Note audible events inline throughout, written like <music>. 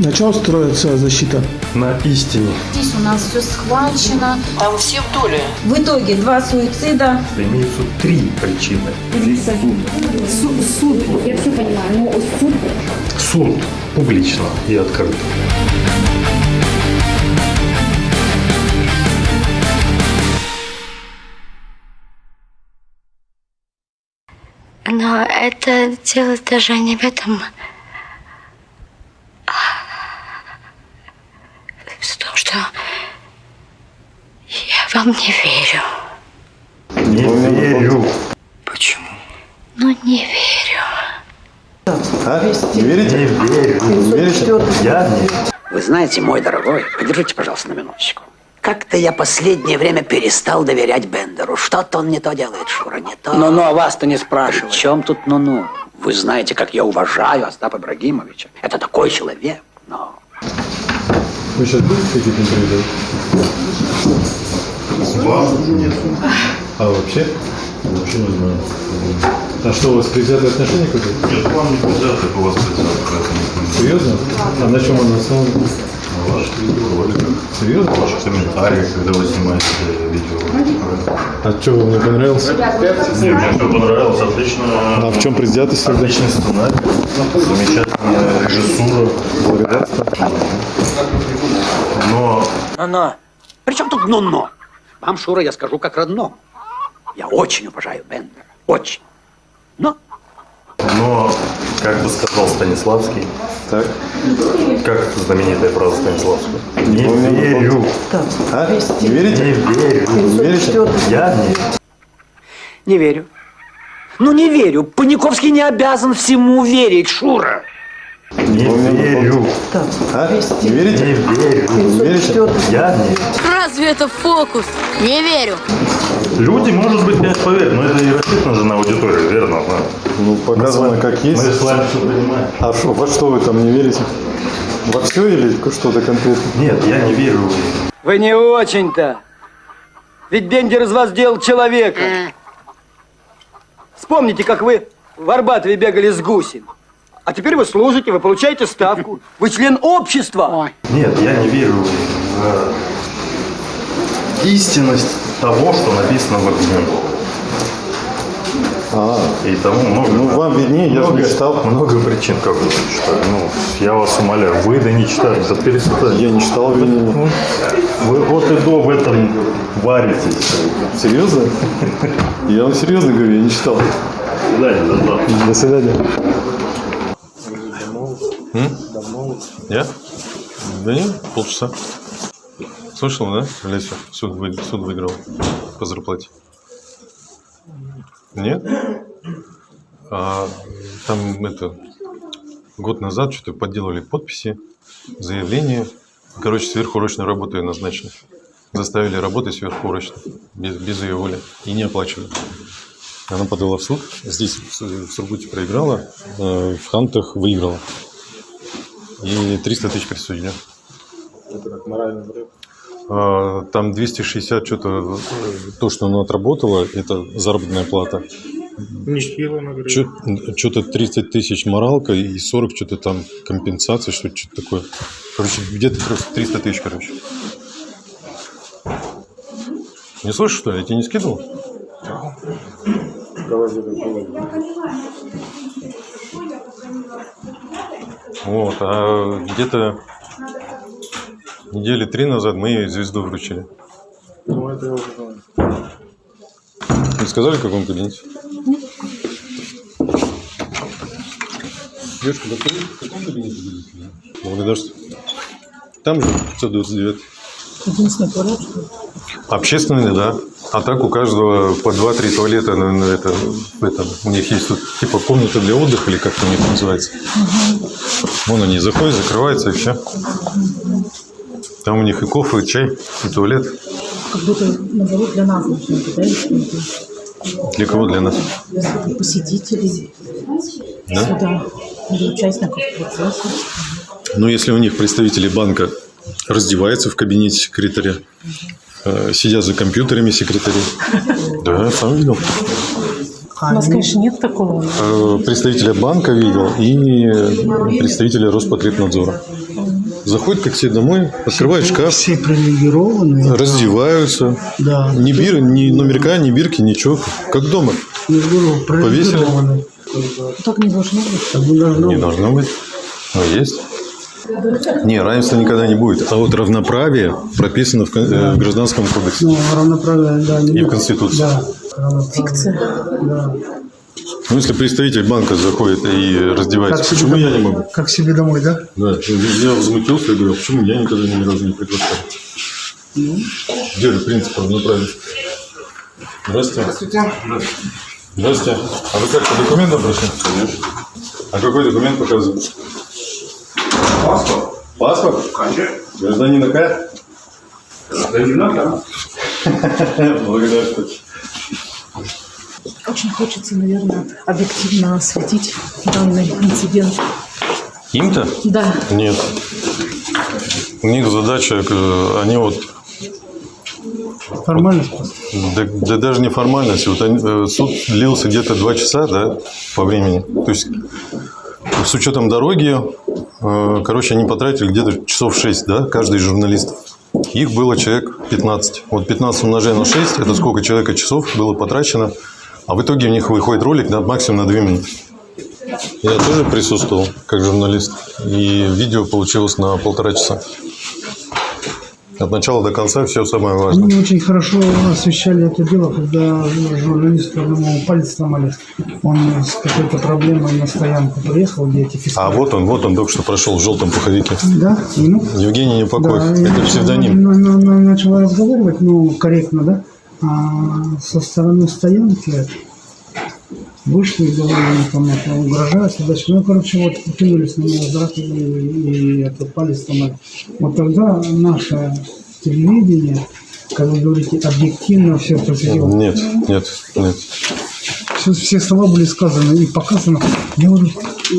На чем строится защита? На истине. Здесь у нас все схвачено. Там все в доле. В итоге два суицида. Имеются три причины. Суд, суд, я все понимаю, но суд Суд публично и открыто. Но это дело даже не в этом. В том, что я вам не верю. Не верю. Почему? Ну, не верю. А? Не верите? Не верю. Не верите? Я не Вы знаете, мой дорогой, подержите, пожалуйста, на минуточку. Как-то я последнее время перестал доверять Бендеру. Что-то он не то делает, Шура, не то. Ну-ну, а вас-то не спрашивают. В чем тут ну-ну? Вы знаете, как я уважаю Остапа Ибрагимовича. Это такой человек, но... Вы сейчас будете какие-то интервью давать? Вам нет. А вообще? Вообще не знаю. А что, у вас предвзятые отношения какие-то? Нет, вам не предвзятых, у вас предвзятых, поэтому... Серьезно? А на чем он основан? На ваших видеороликах, Серьезно? ваших комментариях, когда вы снимаете видео. А что, вам не понравилось? Мне, мне все понравилось, отлично. А в чем предвзятость тогда? Отличный сценарий, замечательная режиссура. Благодарствую. Но Но-но. При чем тут но-но? Вам, Шура, я скажу как родному. Я очень уважаю Бендера. Очень. Но Но, как бы сказал Станиславский, Так. как знаменитая фраза Станиславского, не верю, А? Не верите? не верю, Не верите? я не не верю. Ну, не верю. Паниковский не обязан всему верить, Шура. Не верю, А? Не верите? не верю, Не верите? я не Разве это фокус? Не верю. Люди, может быть, не поверят, но это и рассчитано же на аудиторию, верно? да? Ну, показано как Мы есть. с вами все понимаем. А шо, во что вы там не верите? Во все или что-то конкретно? Нет, я не верю. Вы не очень-то. Ведь Бендер из вас делал человека. Вспомните, как вы в Арбатове бегали с гусем. А теперь вы служите, вы получаете ставку. Вы член общества. Нет, я не верю в истинность того, что написано в огне. А, И тому много. ну вам виднее, я же много, не читал. Много причин, как вы не читали. Ну, я вас умоляю, вы да не читали, да перестань. Я не читал обвинения. Вы от и до в этом варитесь. Серьезно? Я вам серьезно говорю, я не читал. Да, да, да. До свидания. Я? Да нет, полчаса. Слышал, да, Леся? Суд, вы- суд выиграл по зарплате. Нет? А, там это год назад что-то подделали подписи, заявление. Короче, сверхурочную работу ее назначили. Заставили работать сверхурочно, без, без ее воли. И не оплачивали. Она подала в суд. Здесь в Сургуте проиграла, э, в Хантах выиграла. И 300 тысяч присудили. А, Там 260 что-то, то, что она отработала, это заработная плата. Что-то 30 тысяч моралка и 40 что-то там компенсации, что-то что-то такое. Короче, где-то просто 300 тысяч, короче. Не слышишь, что ли? Я тебе не скидывал? Вот, а где-то недели три назад мы ей звезду вручили. Не сказали, в каком кабинете? Девушка, да вы в каком кабинете будете? Благодарствую. Там же 529. единственный туалет? Общественный, да. А так у каждого по 2-3 туалета на, на это, в этом. У них есть тут типа комната для отдыха или как это у них называется. Вон они заходят, закрываются и все. Там у них и кофе, и чай, и туалет. Как будто наоборот для нас быть, да? Для кого? Для нас. Для посетителей Да? суда, для участников процесса. Ну, если у них представители банка раздеваются в кабинете секретаря, сидят за компьютерами секретари. Да, сам видел. У нас, конечно, нет такого. Э, Представителя банка видел и представителя Роспотребнадзора. заходят как все домой, открывают шкаф, Все привилегированные. раздеваются. Да. Ни бир, ни номерка, ни бирки, ничего. Как дома. Я говорю, привилегированные. Так не должно быть. Так не должно Не быть. должно быть. Но есть. Не, равенства никогда не будет. А вот равноправие прописано в, кон- э, в Гражданском кодексе. Ну, равноправие, да. не И в будет. Конституции. Да. Фикция. Да. Ну, если представитель банка заходит и раздевается, себе почему я домой- не могу? Как себе домой, да? Да, я возмутился и говорю, почему я никогда ни разу не приглашал? Где же принцип равноправия? Здравствуйте. Здравствуйте. Здравствуйте. А вы как, по документам прошли? Конечно. А какой документ показывает? Паспорт. Паспорт? Конечно. Гражданина К? Гражданина К. <laughs> Благодарю. Очень хочется, наверное, объективно осветить данный инцидент. Им-то? Да, Нет. У них задача, э, они вот Формальность. Да, да даже не формальность. Вот они- э, суд длился где-то два часа, да, по времени. То есть с учетом дороги, короче, они потратили где-то часов 6, да, каждый из журналистов. Их было человек 15. Вот 15 умножая на 6, это сколько человека часов было потрачено. А в итоге у них выходит ролик на максимум на 2 минуты. Я тоже присутствовал как журналист. И видео получилось на полтора часа. От начала до конца все самое важное. Они очень хорошо освещали это дело, когда журналисту одному палец сломали. Он с какой-то проблемой на стоянку приехал, где эти. А вот он, вот он только что прошел в желтом пуховике. Да, ну, Евгений Непокоев. да, это псевдоним. на- на- на- начал разговаривать, ну, корректно, да? А со стороны стоянки вышли и говорили, там, это, угрожают, туда-сюда. Ну, короче, вот кинулись на него с и, и это палец сломали. Вот тогда наше телевидение, как вы говорите, объективно все просветило. Нет, нет, нет. Все, все слова были сказаны и показаны. Я говорю,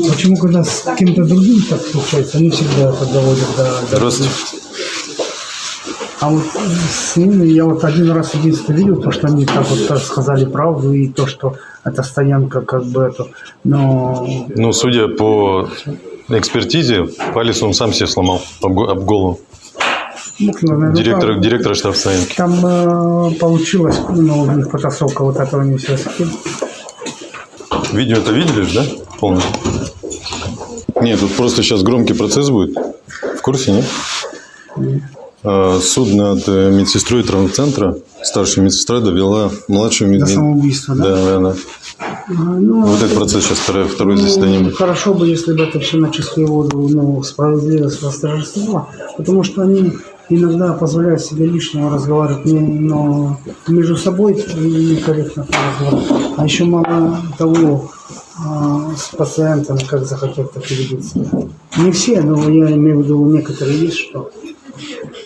почему когда с кем-то другим так случается, они всегда это доводят до... до- Здравствуйте. А вот с ними я вот один раз единственное видел, то, что они так вот сказали правду, и то, что эта стоянка как бы это, но Ну, судя по экспертизе, палец он сам себе сломал об, об голову. наверное, Директора, там, директора штаб стоянки. там э, получилось, ну, у них потасовка вот этого не все Видео это видели же, да? Полностью? Нет, тут просто сейчас громкий процесс будет. В курсе, нет? А, Суд над э, медсестрой травмцентра, старшая медсестра довела младшую до медсестру. самоубийства, да? Да, да, да. А, ну, Вот этот процесс сейчас второе, второе заседание Ну, будет. Хорошо бы, если бы это все на чистую воду, ну, справедливость восторжествовала, потому что они иногда позволяют себе лишнего разговаривать, не, но между собой некорректно разговаривать. А еще мало того, а, с пациентом, как захотят, так и ведут себя. Не все, но я имею в виду, некоторые есть, что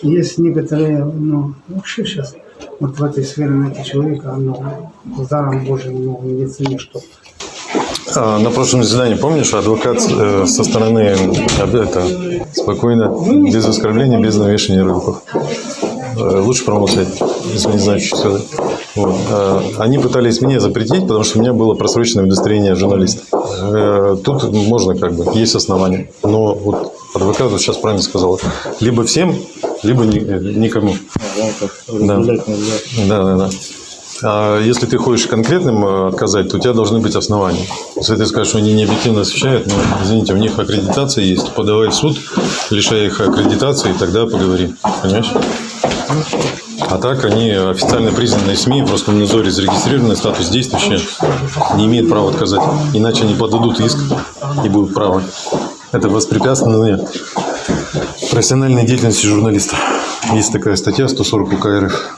есть некоторые, ну, вообще сейчас вот в этой сфере найти человека, с даром Божьим, ну, в медицине, что А, На прошлом заседании, помнишь, адвокат э, со стороны это, спокойно, без оскорбления, без навешивания руков. Э, Лучше промолчать, если не знаю, что сказать. Вот. А, Они пытались мне запретить, потому что у меня было просроченное удостоверение журналиста. Э, Тут можно как бы, есть основания. Но вот адвокат вот сейчас правильно сказал. Либо всем, либо э, никому. Да. Да, да, да. А если ты хочешь конкретным э, отказать, то у тебя должны быть основания. Если ты скажешь, что они не объективно освещают, ну, извините, у них аккредитация есть. Подавай в суд, лишай их аккредитации, тогда поговорим. Понимаешь? А так они официально признанные СМИ, просто в надзоре зарегистрированный статус действующий, не имеют права отказать. Иначе они подадут иск и будут правы. Это воспрепятствование профессиональной деятельности журналиста. Есть такая статья 140 УК РФ.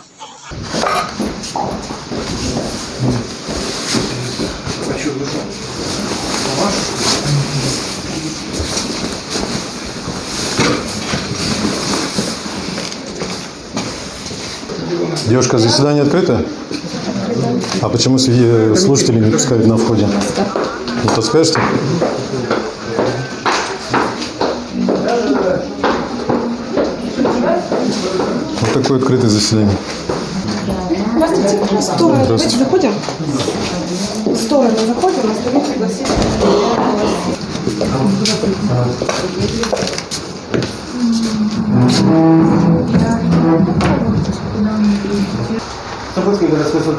Девушка, заседание открыто? А почему среди слушателей не пускают на входе? Не подскажете? Такое открытое заседание. Здравствуйте. Стороны Здравствуйте. заходим? Стороны заходим, остальные пригласили.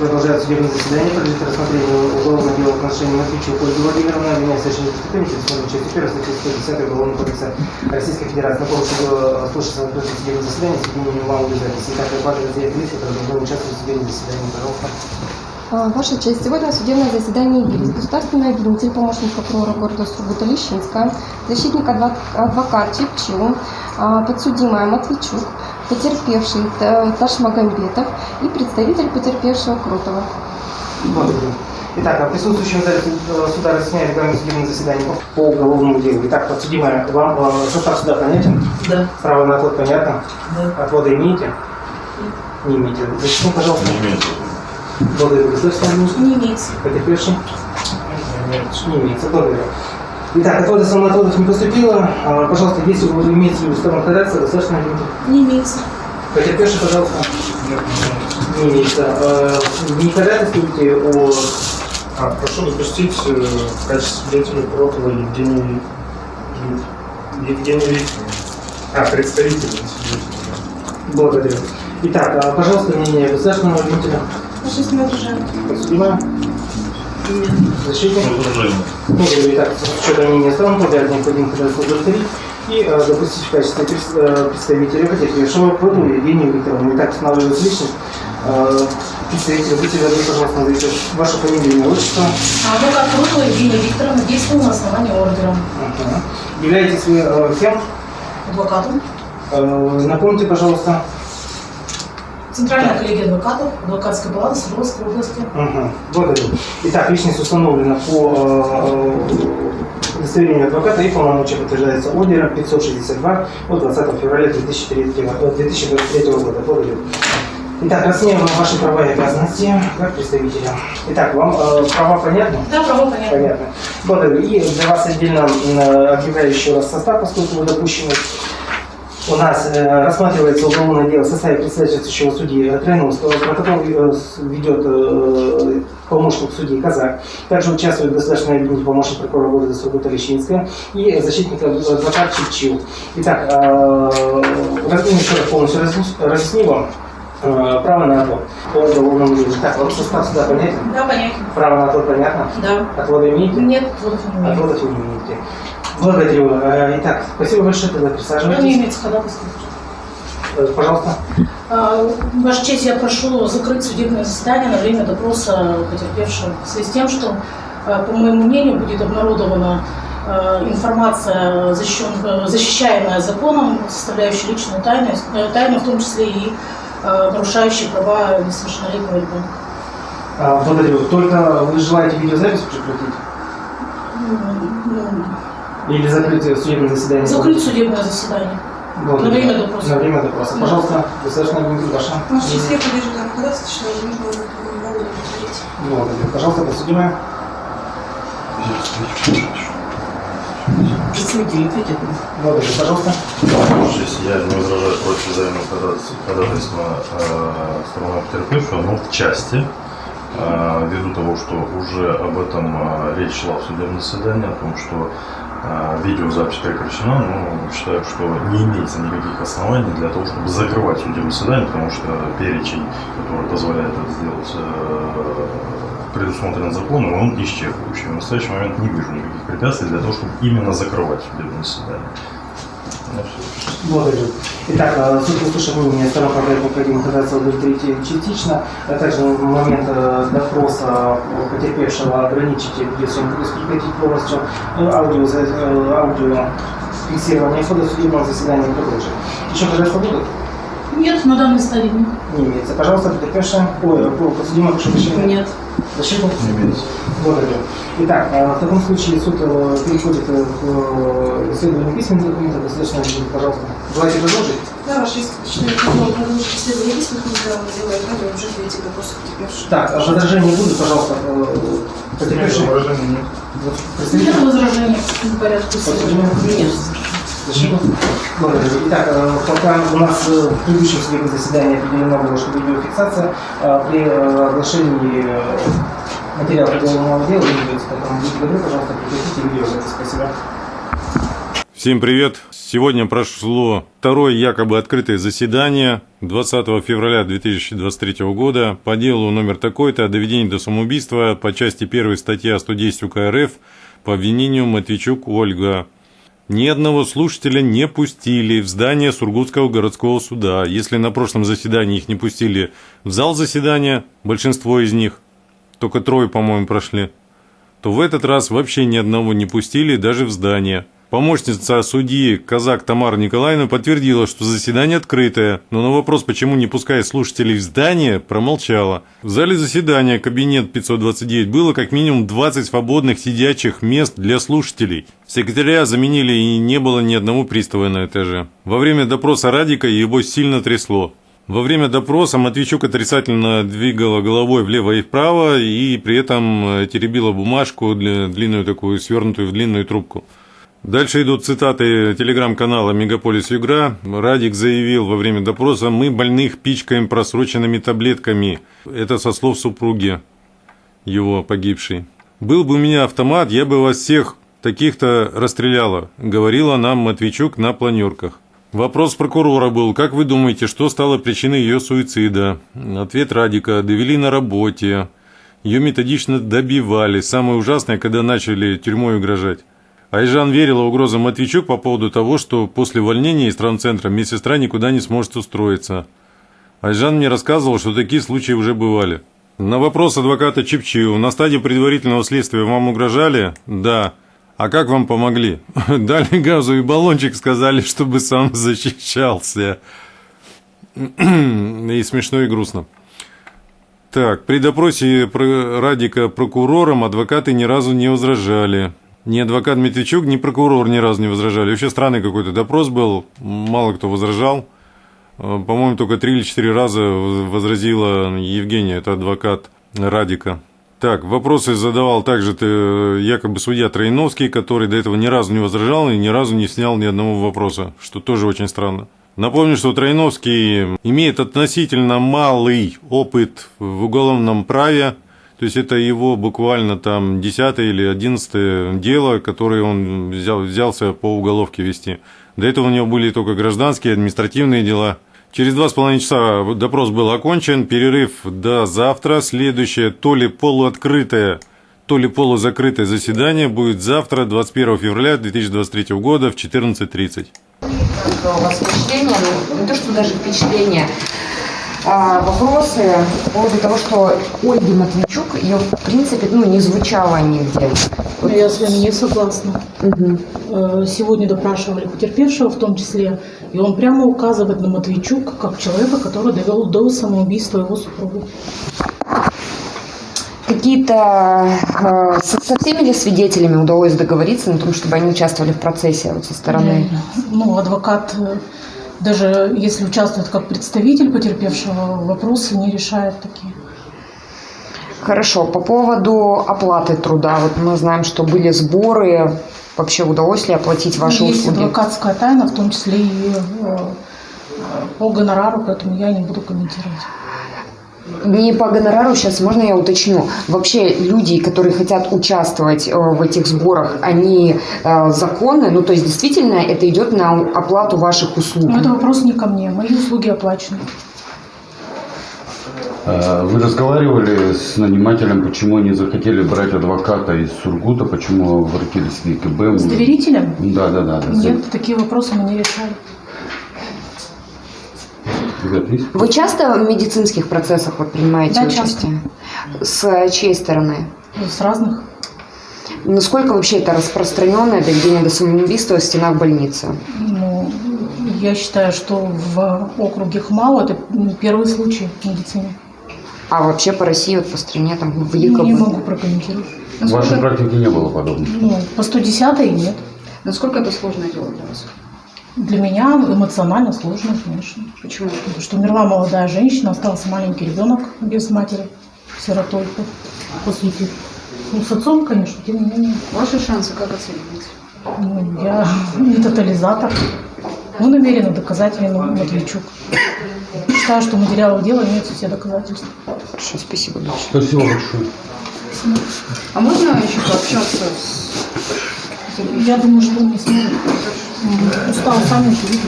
Продолжает судебное заседание, подлежит рассмотрению уголовного дела в отношении Матвейчук Ольги Владимировны, обвиняется совершении преступления, предусмотренной частью 1 статьи 110 Уголовного кодекса Российской Федерации. На полностью слушается на судебное заседание с малой записи. Итак, обхватывает заявление лиц, которые должны участвовать в судебном заседании. Пожалуйста. А, Ваша честь, сегодня судебное заседание явились государственный обвинитель, помощник прокурора города Сургута Лещинская, защитник адвок- адвокат Чепчил, а, подсудимая Матвейчук, потерпевший Т- Ташмагамбетов и представитель потерпевшего Крутова. Благодарю. Итак, а присутствующим в зале э, суда разъясняю регламент судебного заседания по уголовному делу. Итак, подсудимая, вам э, состав суда понятен? Да. Право на отвод понятно? Да. Отвода имеете? Не имеете. Зачем, пожалуйста? Не имеется. Благодарю. Государственный? Не имеется. Потерпевший? Нет, не имеется. Благодарю. Итак, отвода самоотводов не поступило. А, Пожалуйста, если вы имеете в виду сторону ходатайства, государственный администратор? Не имеется. Потерпевший, пожалуйста. Не имеется. Э, Не ходатайствуете о... А, прошу допустить э, в качестве свидетеля Кротова Евгений Евгений Викторович. А, представитель свидетеля. Благодарю. Итак, а, пожалуйста, мнение государственного обвинителя. Ваша не отражает. Подсудимая. Защитник. Возражение. Благодарю. Итак, с учетом мнения сторон, подряд необходимо удовлетворить и э, допустить в качестве представителя потерпевшего Кротову Евгению Викторовну. Итак, устанавливается личность. Э, добры, пожалуйста, назовите вашу фамилию, имя, отчество. А адвокат Крутова Евгения Викторовна действовал на основании ордера. Ага. Являетесь вы э, кем? Адвокатом. Э, Напомните, пожалуйста. Центральная коллегия адвокатов, адвокатская палата Свердловской области. Ага, благодарю. Итак, личность установлена по э, удостоверению адвоката и полномочия подтверждается ордером 562 от 20 февраля 2003, э, 2023 года. Благодарю. Итак, расцениваем ваши права и обязанности как представителя. Итак, вам э, права понятны? Да, право понятно. Понятно. Благодарю. И для вас отдельно э, объявляю еще раз состав, поскольку вы допущены. У нас э, рассматривается уголовное дело в составе председательствующего судьи Троиновского. Протокол э, ведет э, помощник судьи Казак. Также участвует государственный обвинитель, помощник прокурора города Сургута Лещинская и защитник адвокат Чепчил. Итак, э, разъясню еще раз полностью разъясню вам. Э, Право на отвод по уголовному делу. Так, вам состав суда понятен? Да, понятно. Право на отвод понятно? Да. Отводы имеете? Нет, отводов не. Отводов не имеете. Благодарю. Э, Итак, спасибо большое, тогда Да, не присаживайтесь. имеется ходатайства. Э, Пожалуйста. Ваша честь, я прошу закрыть судебное заседание на время допроса потерпевшего в связи с тем, что, по моему мнению, будет обнародована информация, защищаемая законом, составляющая личную тайну, тайну, в том числе и а, нарушающая права несовершеннолетнего ребенка. А, Благодарю. Только вы желаете видеозапись прекратить? Ну, Или закрыть судебное заседание? Закрыть судебное заседание. Благодарю. На время допроса. На время допроса. Да. Пожалуйста, государственная администрация ваша. Данному ходатайству, что возможно, не могу удовлетворить. Благодарю. Пожалуйста, подсудимая. Пожалуйста. Здесь я не возражаю против взаимного ходатайства- э, стороны потерпевшего, но в части, э, ввиду того, что уже об этом э, речь шла в судебном заседании, о том, что э, видеозапись прекращена, но считаю, что не имеется никаких оснований для того, чтобы закрывать судебное заседание, потому что перечень, который позволяет это сделать, предусмотрен законом, он исчерпывающий. В настоящий момент не вижу никаких препятствий для того, чтобы именно закрывать судебное заседание. Благодарю. Итак, э, суд услышав мнение сторон, когда необходимо ходатайство удовлетворить частично, а также в момент э, допроса потерпевшего ограничить видеосъемку, прекратить полностью э, аудио, э, аудио фиксирование хода судебного заседания и продолжить. Еще ходатайство будут? Нет, на данной стадии нет. Не имеется. Пожалуйста, потерпевшая. Ой, подсудимая, прошу прощения. Нет. Защитник? Не имеется. Благодарю. Итак, э, в таком случае суд э, переходит к э, исследованию письменных документов. Администрация, пожалуйста. Желаете продолжить? Да, считаю, что продолжить исследование письменных материалов дела и радио уже перейти к допросу потерпевшего. Так, а возражения будут, пожалуйста, потерпевший? Возражений нет. Нет возражений по порядку исследования? Нет. Защитник? Благодарю. Итак, э, пока у нас э, в предыдущем судебном заседании определено было, что видеофиксация э, при оглашении материала уголовного дела ведется. Поэтому добры, пожалуйста, прекратите видеозапись. Спасибо. Всем привет! Сегодня прошло второе якобы открытое заседание 20 февраля 2023 года по делу номер такой-то о доведении до самоубийства по части 1 статья 110 УК РФ по обвинению Матвейчук Ольга. Ни одного слушателя не пустили в здание Сургутского городского суда. Если на прошлом заседании их не пустили в зал заседания, большинство из них, только трое, по-моему, прошли, то в этот раз вообще ни одного не пустили даже в здание. Помощница судьи Казак Тамара Николаевна подтвердила, что заседание открытое, но на вопрос, почему не пускает слушателей в здание, промолчала. В зале заседания кабинет 529 было как минимум 20 свободных сидячих мест для слушателей. Секретаря заменили и не было ни одного пристава на этаже. Во время допроса Радика его сильно трясло. Во время допроса Матвейчук отрицательно двигала головой влево и вправо и при этом теребила бумажку, длинную такую, свернутую в длинную трубку. Дальше идут цитаты телеграм-канала «Мегаполис Югра». Радик заявил во время допроса «Мы больных пичкаем просроченными таблетками». Это со слов супруги его погибшей. «Был бы у меня автомат, я бы вас всех таких-то расстреляла», говорила нам Матвейчук на планерках. Вопрос прокурора был, как вы думаете, что стало причиной ее суицида? Ответ Радика, довели на работе. Ее методично добивали. Самое ужасное, когда начали тюрьмой угрожать. Айжан верила угрозам Матвейчук по поводу того, что после увольнения из травмцентра медсестра никуда не сможет устроиться. Айжан мне рассказывал, что такие случаи уже бывали. На вопрос адвоката Чипчиу, на стадии предварительного следствия вам угрожали? Да. А как вам помогли? <laughs> Дали газовый баллончик, сказали, чтобы сам защищался. <clears throat> И смешно, и грустно. Так, при допросе Радика прокурором адвокаты ни разу не возражали. Ни адвокат Медведчук, ни прокурор ни разу не возражали. Вообще странный какой-то допрос был, мало кто возражал. Э, по-моему, только три или четыре раза возразила Евгения, это адвокат Радика. Так, вопросы задавал также ты, э, якобы судья Троиновский, который до этого ни разу не возражал и ни разу не снял ни одного вопроса, что тоже очень странно. Напомню, что Троиновский имеет относительно малый опыт в уголовном праве, то есть это его буквально там десятое или одиннадцатое дело, которое он взял, взялся по уголовке вести. До этого у него были только гражданские, административные дела. Через два с половиной часа допрос был окончен, перерыв до завтра. Следующее то ли полуоткрытое, то ли полузакрытое заседание будет завтра, 21 февраля 2023 года в 14.30. У вас впечатление, ну не то, что даже впечатление, а, вопросы по поводу того, что Ольги Матвейчук, ее в принципе ну, не звучало нигде. Вот. Я с вами не согласна. Угу. Сегодня допрашивали потерпевшего в том числе, и он прямо указывает на Матвейчук как человека, который довел до самоубийства его супругу. Какие-то э, со, со всеми ли свидетелями удалось договориться на том, чтобы они участвовали в процессе вот со стороны? Ну, адвокат э, даже если участвует как представитель потерпевшего, вопросы не решает такие. Хорошо. По поводу оплаты труда. Вот мы знаем, что были сборы. Вообще удалось ли оплатить ваши Есть услуги? Есть адвокатская тайна, в том числе и э, по гонорару, поэтому я не буду комментировать. Не по гонорару, сейчас можно я уточню. Вообще люди, которые хотят участвовать э, в этих сборах, они э, законны? Ну, то есть действительно это идет на оплату ваших услуг? Ну, это вопрос не ко мне. Мои услуги оплачены. А, вы разговаривали с нанимателем, почему они захотели брать адвоката из Сургута, почему обратились в ЕКБ? С доверителем? Да, да, да. да. Нет, такие вопросы мы не решали. Вы часто в медицинских процессах вот принимаете да, участие? Часто. С чьей стороны? С разных. Насколько вообще это распространенное доведение до самоубийства в стенах больницы? Ну, я считаю, что в округе Хмао это первый случай в медицине. А вообще по России, вот по стране, там, в ЕКБ? Не могу прокомментировать. В вашей практике не было подобного? Ну, по 110 нет. Насколько это сложное дело для вас? Для меня эмоционально сложно, конечно. Почему? Потому что умерла молодая женщина, остался маленький ребенок без матери, сиротой после этих. Ну, с отцом, конечно, тем не менее. Ваши шансы как оцениваете? Ну, я не тотализатор. Мы намерены доказать вину Матвейчук. Считаю, что материалы дела имеются все доказательства. Хорошо, спасибо большое. Спасибо большое. А можно еще пообщаться с... Я думаю, что он не сможет. Устал, сами видите.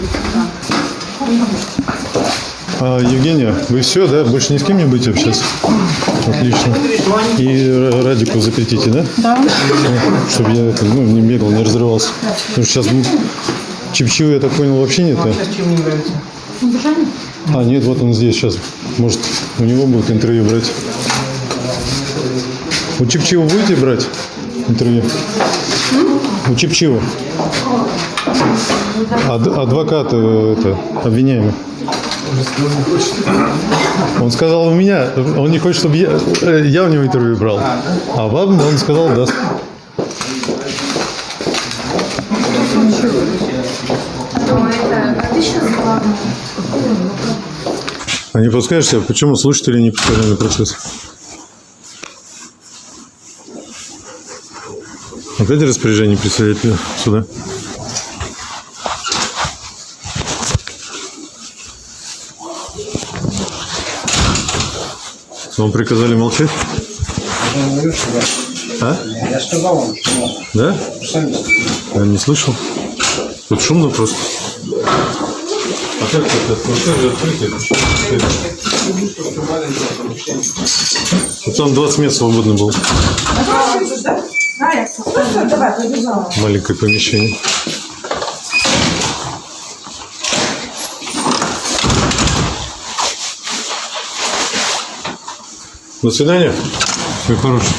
А, Евгения, вы все, да? Больше ни с кем не будете общаться? Отлично. И Ра- Радику запретите, да? Да. Чтобы я это, ну, не бегал, не разрывался. Потому что сейчас Чепчиву, я так понял, вообще нет, да? А, нет, вот он здесь сейчас. Может, у него будет интервью брать. У Чепчива будете брать интервью? У Чепчива. Ад- адвокат э, это, обвиняемый. Он сказал у меня, он не хочет, чтобы я, э, я у него интервью брал. А вам он сказал даст. А не подскажете, почему слушатели не пускали на процесс? Опять распоряжение представителя суда? Вам приказали молчать? А? Я сказал вам, что Да? сами Я не слышал. Тут шумно просто. А как это? Же открытие? Вот там 20 мест свободно было. Маленькое помещение. До свидания. Всего хорошего.